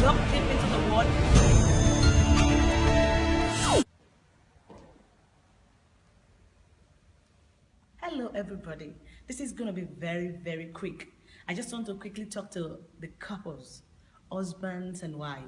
deep into the water. Hello everybody. This is going to be very, very quick. I just want to quickly talk to the couples, husbands and wife.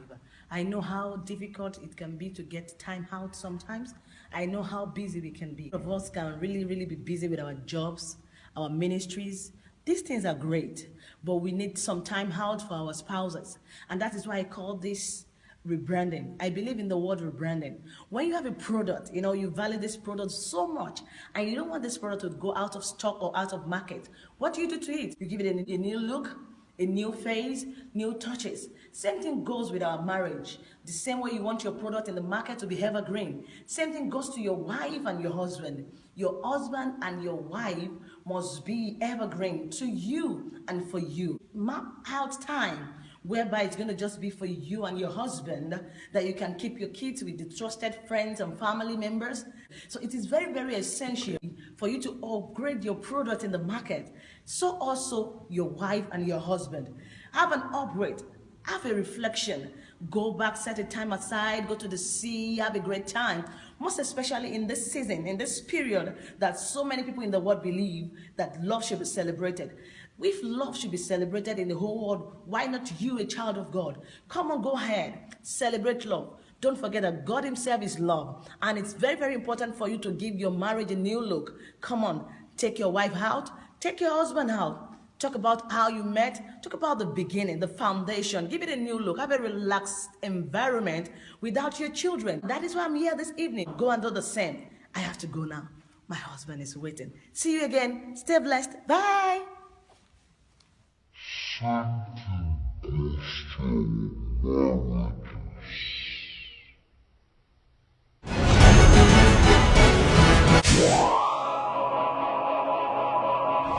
I know how difficult it can be to get time out sometimes. I know how busy we can be. Of us can really, really be busy with our jobs, our ministries, these things are great, but we need some time out for our spouses. And that is why I call this rebranding. I believe in the word rebranding. When you have a product, you know, you value this product so much and you don't want this product to go out of stock or out of market, what do you do to it? You give it a, new look, a new phase, new touches. Same thing goes with our marriage. The same way you want your product in the market to be evergreen. Same thing goes to your wife and your husband. Your husband and your wife must be evergreen to you and for you. Map out time whereby it's going to just be for you and your husband that you can keep your kids with the trusted friends and family members. So it is very, very essential for you to upgrade your product in the market. So also your wife and your husband. Have an upgrade. Have a reflection. Go back, set a time aside, go to the sea, have a great time. Most especially in this season, in this period that so many people in the world believe that love should be celebrated. If love should be celebrated in the whole world, why not you, a child of God? Come on, go ahead. Celebrate love. Don't forget that God himself is love. And it's very, very important for you to give your marriage a new look. Come on, take your wife out. Take your husband out. Talk about how you met. Talk about the beginning, the foundation. Give it a new look. Have a relaxed environment without your children. That is why I'm here this evening. Go and do the same. I have to go now. My husband is waiting. See you again. Stay blessed. Bye.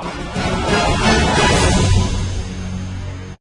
Bye.